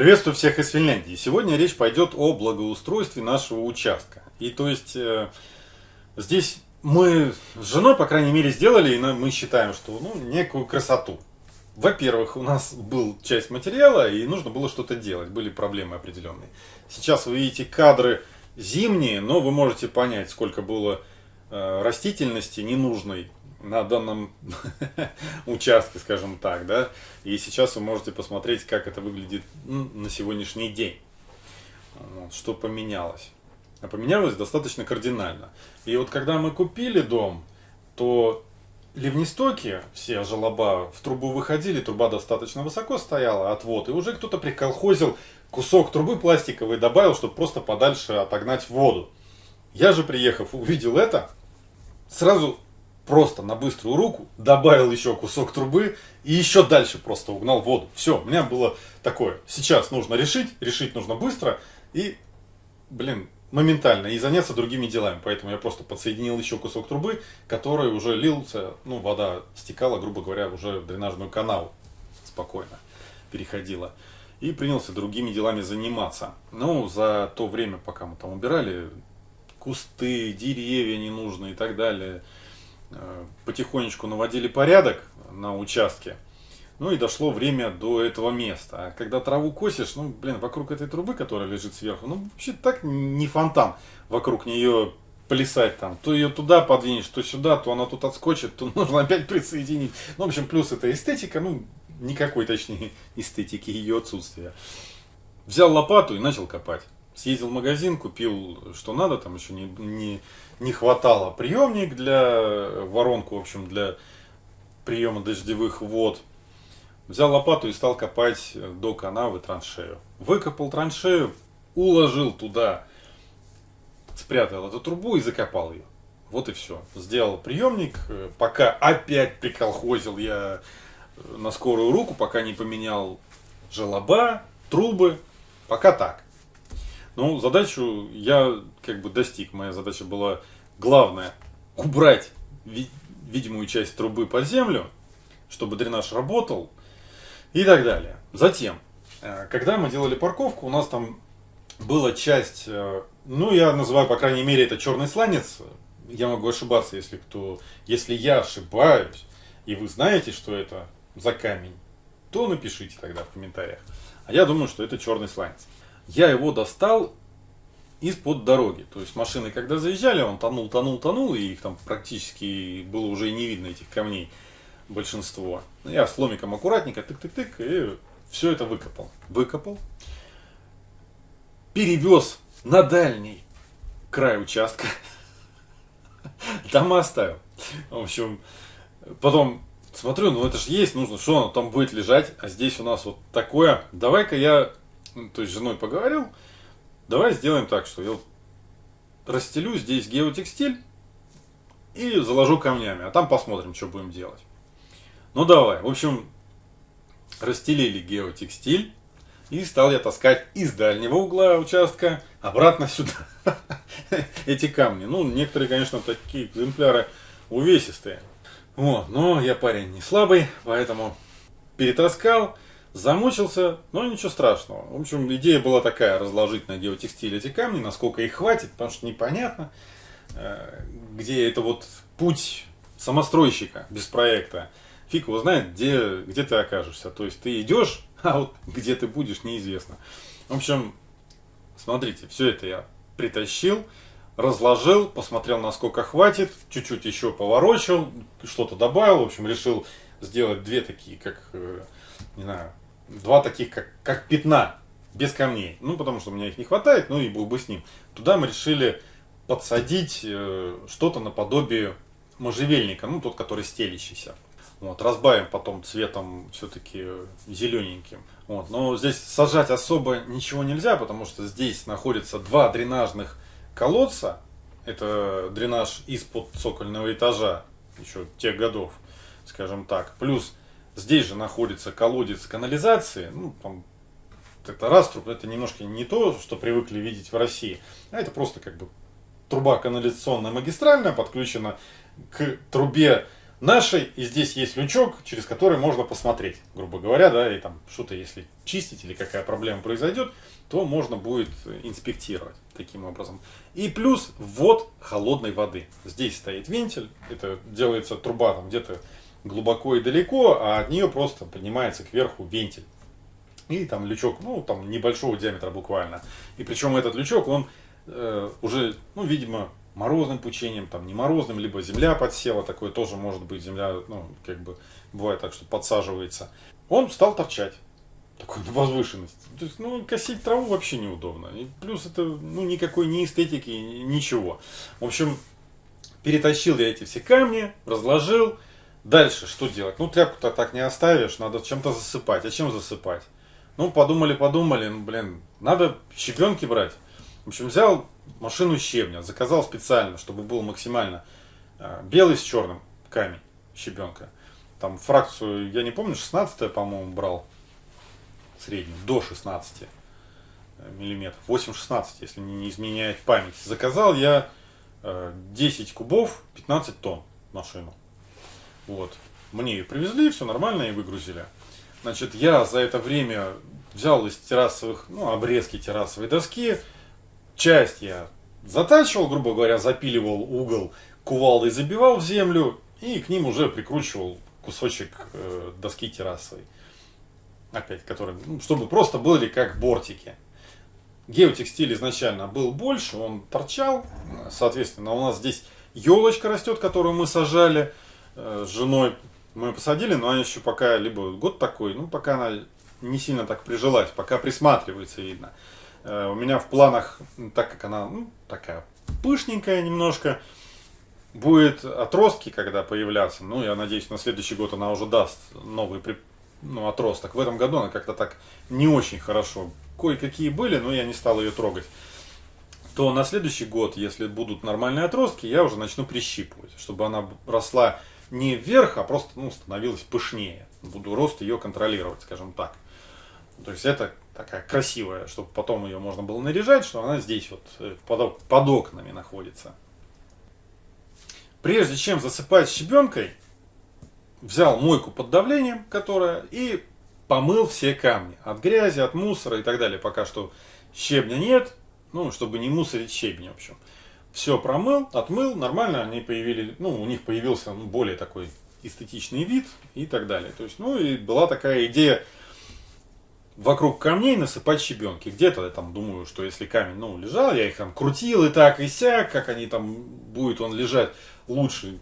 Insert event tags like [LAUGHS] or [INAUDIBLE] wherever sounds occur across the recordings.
Приветствую всех из Финляндии. Сегодня речь пойдет о благоустройстве нашего участка. И то есть э, здесь мы с женой, по крайней мере, сделали, и мы считаем, что ну, некую красоту. Во-первых, у нас был часть материала, и нужно было что-то делать, были проблемы определенные. Сейчас вы видите кадры зимние, но вы можете понять, сколько было э, растительности ненужной на данном [LAUGHS] участке, скажем так, да, и сейчас вы можете посмотреть, как это выглядит ну, на сегодняшний день, что поменялось. А поменялось достаточно кардинально. И вот когда мы купили дом, то ливнестоки, все желоба в трубу выходили, труба достаточно высоко стояла, отвод, и уже кто-то приколхозил кусок трубы пластиковой, добавил, чтобы просто подальше отогнать воду. Я же, приехав, увидел это, сразу просто на быструю руку добавил еще кусок трубы и еще дальше просто угнал воду. Все, у меня было такое. Сейчас нужно решить, решить нужно быстро и, блин, моментально и заняться другими делами. Поэтому я просто подсоединил еще кусок трубы, который уже лился, ну, вода стекала, грубо говоря, уже в дренажную канал спокойно переходила. И принялся другими делами заниматься. Ну, за то время, пока мы там убирали, кусты, деревья ненужные и так далее – потихонечку наводили порядок на участке. Ну и дошло время до этого места. А когда траву косишь, ну, блин, вокруг этой трубы, которая лежит сверху, ну, вообще так не фонтан вокруг нее плясать там. То ее туда подвинешь, то сюда, то она тут отскочит, то [LAUGHS] нужно опять присоединить. Ну, в общем, плюс это эстетика, ну, никакой, точнее, [LAUGHS] эстетики ее отсутствия. Взял лопату и начал копать. Съездил в магазин, купил что надо, там еще не, не, не хватало приемник для воронку, в общем, для приема дождевых вод. Взял лопату и стал копать до канавы траншею. Выкопал траншею, уложил туда, спрятал эту трубу и закопал ее. Вот и все. Сделал приемник, пока опять приколхозил я на скорую руку, пока не поменял желоба, трубы, пока так. Ну, задачу я как бы достиг. Моя задача была главная убрать видимую часть трубы под землю, чтобы дренаж работал и так далее. Затем, э, когда мы делали парковку, у нас там была часть, э, ну я называю, по крайней мере, это черный сланец. Я могу ошибаться, если кто, если я ошибаюсь, и вы знаете, что это за камень, то напишите тогда в комментариях. А я думаю, что это черный сланец я его достал из-под дороги. То есть машины, когда заезжали, он тонул, тонул, тонул, и их там практически было уже и не видно, этих камней, большинство. Я с ломиком аккуратненько, тык-тык-тык, и все это выкопал. Выкопал, перевез на дальний край участка, там оставил. В общем, потом смотрю, ну это же есть, нужно, что оно там будет лежать, а здесь у нас вот такое. Давай-ка я ну, то есть с женой поговорил, давай сделаем так, что я расстелю здесь геотекстиль и заложу камнями, а там посмотрим, что будем делать. Ну давай, в общем, расстелили геотекстиль, и стал я таскать из дальнего угла участка обратно сюда [LAUGHS] эти камни. Ну, некоторые, конечно, такие экземпляры увесистые. Вот, но я парень не слабый, поэтому перетаскал. Замучился, но ничего страшного. В общем, идея была такая, разложить на геотекстиль эти камни, насколько их хватит, потому что непонятно, э, где это вот путь самостройщика без проекта. Фиг его знает, где, где ты окажешься. То есть ты идешь, [LAUGHS] а вот где ты будешь, неизвестно. В общем, смотрите, все это я притащил, разложил, посмотрел, насколько хватит, чуть-чуть еще поворочил, что-то добавил, в общем, решил сделать две такие, как, э, не знаю, два таких, как, как пятна, без камней. Ну, потому что у меня их не хватает, ну и был бы с ним. Туда мы решили подсадить э, что-то наподобие можжевельника, ну, тот, который стелящийся. Вот, разбавим потом цветом все-таки зелененьким. Вот, но здесь сажать особо ничего нельзя, потому что здесь находится два дренажных колодца. Это дренаж из-под цокольного этажа, еще тех годов, скажем так. Плюс Здесь же находится колодец канализации. Ну, там, это раструб, это немножко не то, что привыкли видеть в России. А это просто как бы труба канализационная магистральная, подключена к трубе нашей, и здесь есть лючок, через который можно посмотреть, грубо говоря, да, и там что-то если чистить или какая проблема произойдет, то можно будет инспектировать таким образом. И плюс ввод холодной воды. Здесь стоит вентиль, это делается труба там где-то глубоко и далеко, а от нее просто поднимается кверху вентиль. И там лючок, ну, там небольшого диаметра буквально. И причем этот лючок, он э, уже, ну, видимо, морозным пучением, там не морозным, либо земля подсела, такое тоже может быть, земля, ну, как бы, бывает так, что подсаживается. Он стал торчать, такой на возвышенности. То есть, ну, косить траву вообще неудобно. И плюс это, ну, никакой ни эстетики, ничего. В общем, перетащил я эти все камни, разложил. Дальше что делать? Ну, тряпку-то так не оставишь, надо чем-то засыпать. А чем засыпать? Ну, подумали, подумали, ну, блин, надо щебенки брать. В общем, взял машину щебня, заказал специально, чтобы был максимально э, белый с черным камень щебенка. Там фракцию, я не помню, 16 по-моему, брал среднюю, до 16 э, миллиметров, 8-16, если не изменяет память. Заказал я 10 э, кубов, 15 тонн машину. Вот. Мне ее привезли, все нормально, и выгрузили. Значит, я за это время взял из террасовых, ну, обрезки террасовой доски, часть я затачивал, грубо говоря, запиливал угол кувалдой, забивал в землю и к ним уже прикручивал кусочек э, доски террасовой. Опять, который, ну, чтобы просто были как бортики. Геотекстиль изначально был больше, он торчал. Соответственно, у нас здесь елочка растет, которую мы сажали с женой. Мы посадили, но она еще пока либо год такой, ну пока она не сильно так прижилась, пока присматривается видно. Э, у меня в планах, так как она ну, такая пышненькая немножко, будет отростки, когда появляться. Ну, я надеюсь, на следующий год она уже даст новый ну, отросток. В этом году она как-то так не очень хорошо. Кое-какие были, но я не стал ее трогать. То на следующий год, если будут нормальные отростки, я уже начну прищипывать, чтобы она росла не вверх, а просто ну, становилась пышнее. Буду рост ее контролировать, скажем так. То есть это такая красивая, чтобы потом ее можно было наряжать, что она здесь вот э, под, под окнами находится. Прежде чем засыпать щебенкой, взял мойку под давлением, которая, и помыл все камни. От грязи, от мусора и так далее. Пока что щебня нет, ну, чтобы не мусорить щебень, в общем. Все промыл, отмыл, нормально они появились, ну, у них появился ну, более такой эстетичный вид и так далее. То есть, ну, и была такая идея вокруг камней насыпать щебенки. Где-то я там думаю, что если камень, ну, лежал, я их там крутил и так, и сяк, как они там, будет он лежать лучше,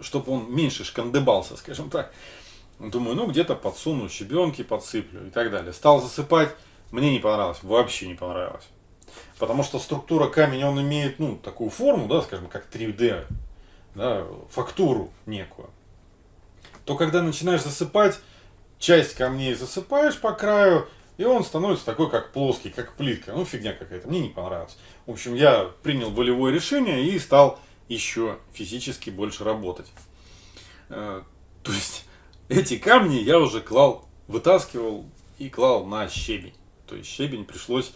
чтобы он меньше шкандыбался, скажем так. Думаю, ну, где-то подсуну щебенки, подсыплю и так далее. Стал засыпать, мне не понравилось, вообще не понравилось. Потому что структура камня, он имеет, ну, такую форму, да, скажем, как 3D, да, фактуру некую. То, когда начинаешь засыпать, часть камней засыпаешь по краю, и он становится такой, как плоский, как плитка. Ну, фигня какая-то, мне не понравилось. В общем, я принял волевое решение и стал еще физически больше работать. Э, то есть, эти камни я уже клал, вытаскивал и клал на щебень. То есть, щебень пришлось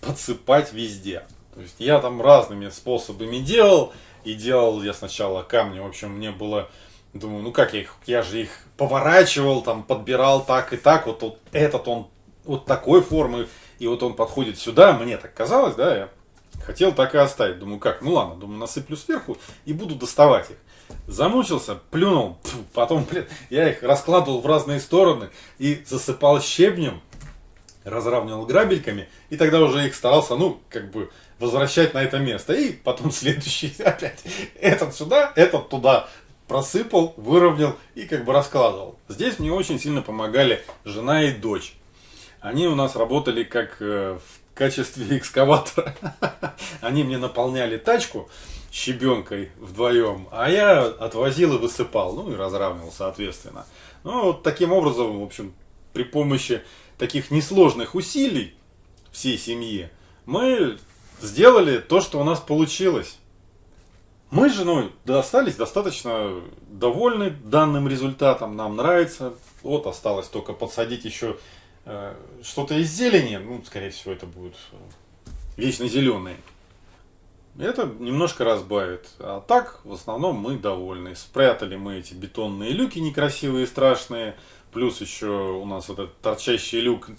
подсыпать везде. То есть, я там разными способами делал. И делал я сначала камни, в общем, мне было Думаю, ну как я их, я же их поворачивал, там, подбирал так и так, вот, вот этот он вот такой формы, и вот он подходит сюда, мне так казалось, да, я хотел так и оставить. Думаю, как, ну ладно, думаю, насыплю сверху и буду доставать их. Замучился, плюнул, [LAUGHS] потом, блин, я их раскладывал в разные стороны и засыпал щебнем, разравнивал грабельками, и тогда уже их старался, ну, как бы, возвращать на это место. И потом [LAUGHS] следующий опять. Этот сюда, этот туда просыпал, выровнял и как бы раскладывал. Здесь мне очень сильно помогали жена и дочь. Они у нас работали как э, в качестве [LAUGHS] экскаватора. [LAUGHS] Они мне наполняли тачку щебенкой вдвоем, а я отвозил и высыпал, ну и разравнивал соответственно. Ну вот таким образом, в общем, при помощи таких несложных усилий всей семьи мы сделали то, что у нас получилось. Мы с женой остались достаточно довольны данным результатом, нам нравится. Вот осталось только подсадить еще э, что-то из зелени, ну, скорее всего, это будет э, вечно зеленые. Это немножко разбавит. А так, в основном, мы довольны. Спрятали мы эти бетонные люки некрасивые и страшные. Плюс еще у нас этот торчащий люк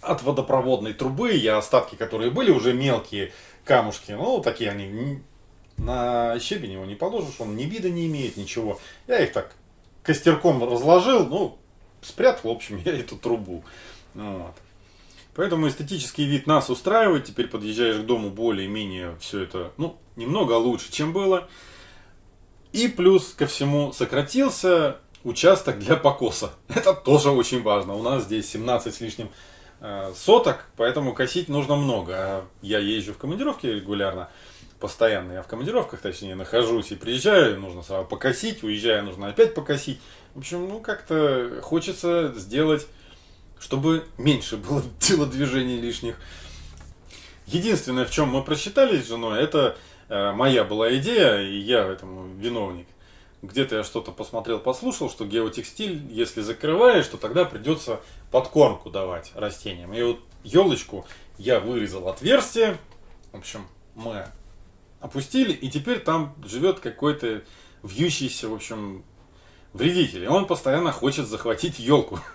от водопроводной трубы. Я остатки, которые были, уже мелкие камушки. Ну, такие они. На щебень его не положишь, он ни вида не имеет, ничего. Я их так костерком разложил, ну, спрятал, в общем, [LAUGHS] я эту трубу. Вот. Поэтому эстетический вид нас устраивает. Теперь подъезжаешь к дому более-менее все это, ну, немного лучше, чем было. И плюс ко всему сократился участок для покоса. [LAUGHS] Это тоже очень важно. У нас здесь 17 с лишним э, соток, поэтому косить нужно много. Я езжу в командировке регулярно, постоянно я в командировках, точнее, нахожусь и приезжаю, нужно сразу покосить, уезжаю, нужно опять покосить. В общем, ну, как-то хочется сделать чтобы меньше было [LAUGHS] телодвижений лишних. Единственное, в чем мы просчитались с женой, это э, моя была идея, и я этому виновник. Где-то я что-то посмотрел, послушал, что геотекстиль, если закрываешь, то тогда придется подкормку давать растениям. И вот елочку я вырезал отверстие, в общем, мы опустили, и теперь там живет какой-то вьющийся, в общем, вредитель. И он постоянно хочет захватить елку. [LAUGHS]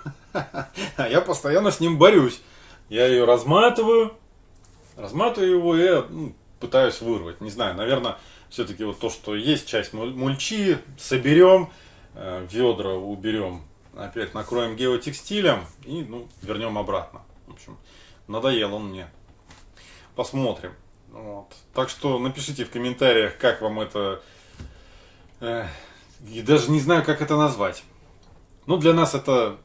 А я постоянно с ним борюсь. Я ее разматываю, разматываю его и ну, пытаюсь вырвать. Не знаю, наверное, все-таки вот то, что есть часть мульчи, соберем, э, ведра уберем, опять накроем геотекстилем и ну, вернем обратно. В общем, надоел он мне. Посмотрим. Вот. Так что напишите в комментариях, как вам это... Э, и даже не знаю, как это назвать. Ну, для нас это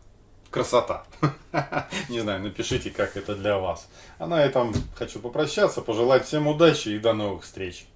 красота. [LAUGHS] Не знаю, напишите, как это для вас. А на этом хочу попрощаться, пожелать всем удачи и до новых встреч.